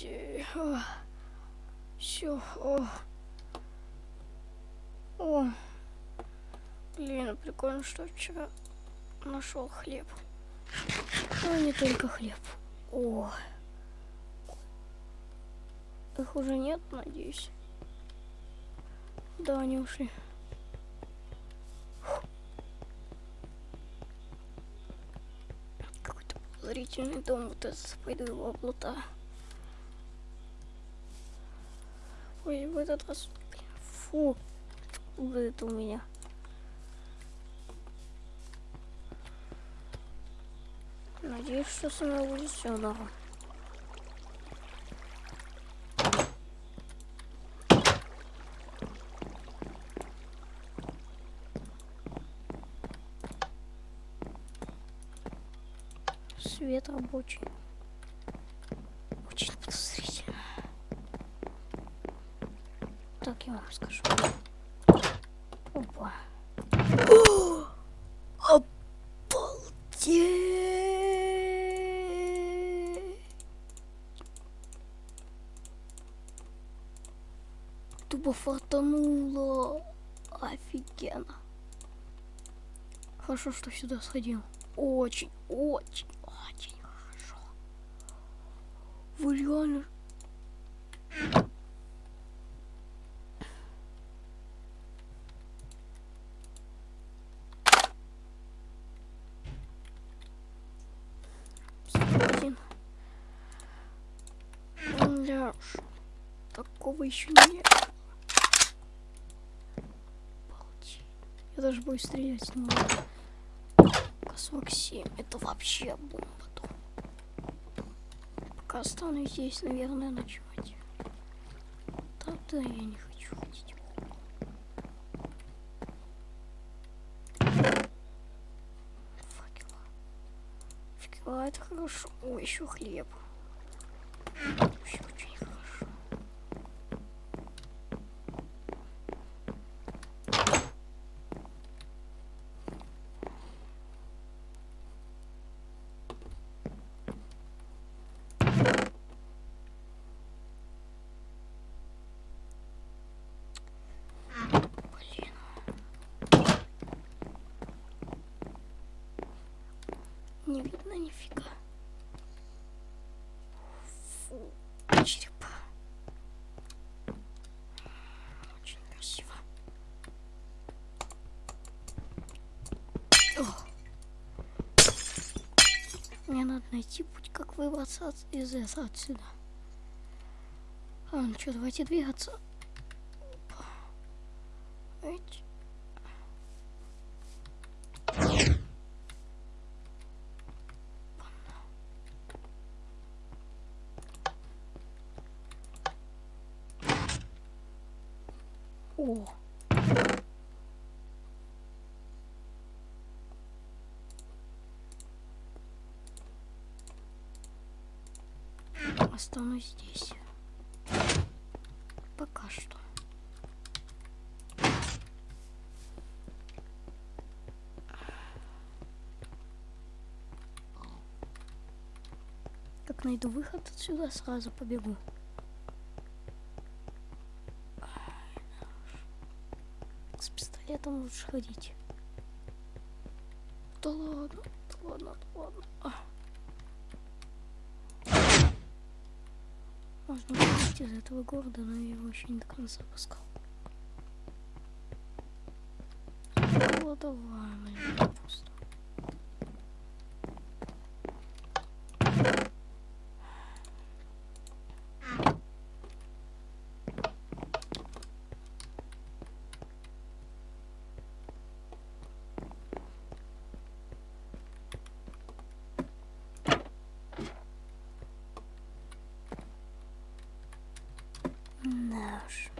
Все. Все. О. О. Блин, прикольно, что вчера нашел хлеб. Ну, не только хлеб. О. Их уже нет, надеюсь. Да, они ушли. Какой-то подозрительный дом. Вот этот пойду его облута. Ой, в этот раз... Фу. Откуда это у меня? Надеюсь, что со мной будет все норм. Свет рабочий. Очень подозрительно. Так, я вам скажу. Опа. Обалдеть! Тупо фартануло. Офигенно. Хорошо, что сюда сходил. Очень, очень, очень хорошо. Вы реально... Один. Уж. Такого еще нет. Обалдеть. Я даже боюсь стрелять не могу. К-47. Это вообще бомба. Пока останусь здесь, наверное, ночевать. Тогда я не хочу ходить. Факела. Факела, это хорошо. О, еще хлеб. Вообще очень хорошо. Блин. Не видно нифига. Фу, череп. Очень красиво. О. Мне надо найти путь, как выбраться из этого отсюда. А, ну что, давайте двигаться. Эть. О. Останусь здесь. Пока что. Как найду выход отсюда, сразу побегу. С пистолетом лучше ходить. Да ладно, да ладно, да ладно. Выйти из этого города, но я его еще не до конца пускал. Ну, давай, Да уж.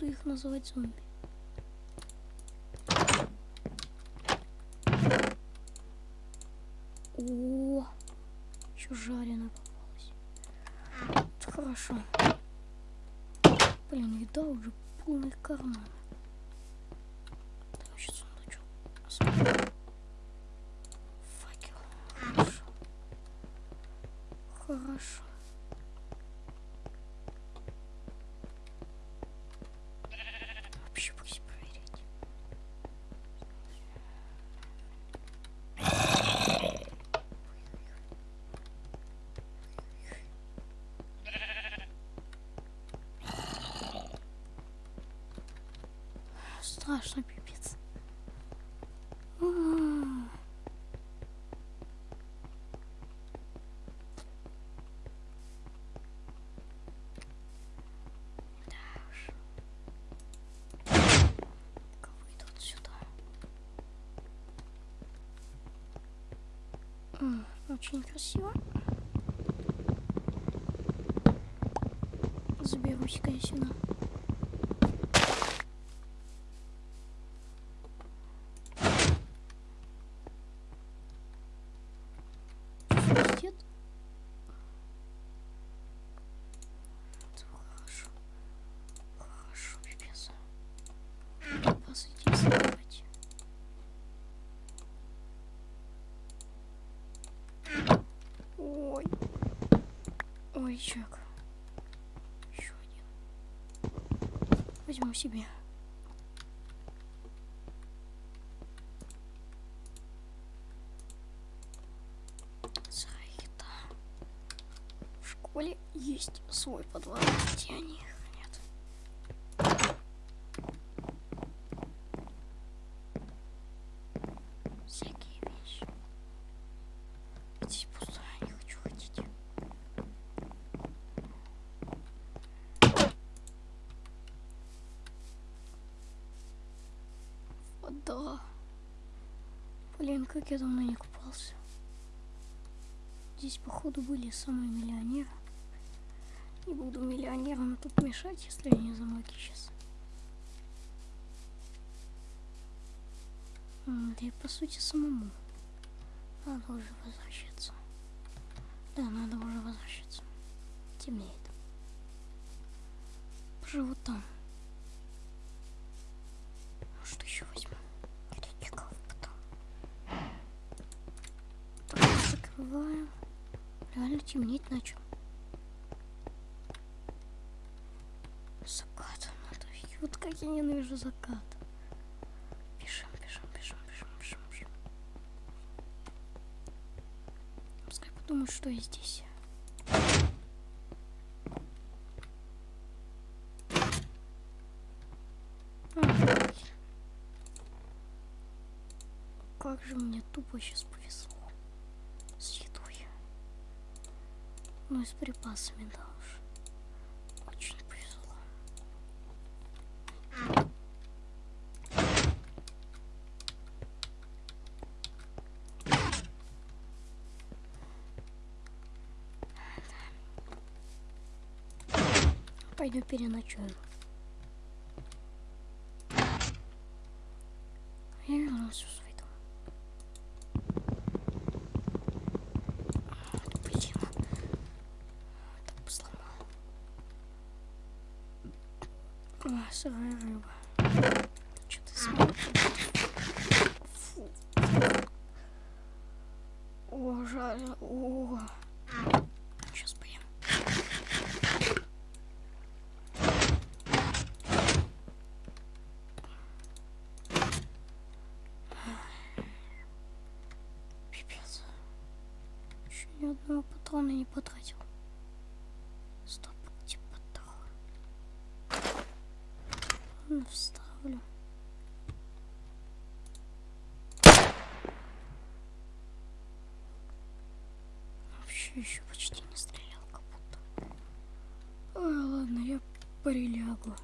Буду их называть зомби. О, еще жареная попалась. Это хорошо. Блин, еда уже полный карман. Там еще сундучок. Смотри. Факел. Хорошо. Хорошо. Вообще пусть проверить. Страшно, пипец. Выйдут сюда? М, Очень красиво. Заберусь-ка я сюда. Свистит? Это хорошо. Хорошо, пипец. Посадить давайте. Ой. Чек. Еще один. Возьму себе. Еда. В школе есть свой подвал, где они их хранят. Всякие вещи. Здесь пусто, я не хочу ходить. Вода. Блин, как я давно не купался. Здесь, походу, были самые миллионеры. Не буду миллионерам тут мешать, если они замоки сейчас. Да и по сути самому. Надо уже возвращаться. Да, надо уже возвращаться. Темнеет. Поживу там. А Что еще возьму? Критиков потом. Так, закрываем. Реально темнеть начал. Закат. Надо... Вот как я ненавижу закат. Бежим, бежим, бежим, бежим, бежим, бежим. Пускай подумают, что я здесь. Как же мне тупо сейчас повезло с едой. Ну и с припасами, да уж. Очень повезло. Пойду переночую. Я вернулся в свой дом. Блин. Так бы сломал. Сырая рыба. Что ты смотришь? Фу. О, жаль. О. Сейчас поем. Ни одного патрона не потратил. Стоп, где патрон? Ну, вставлю. Вообще еще почти не стрелял, как будто. Ой, ладно, я прилягу.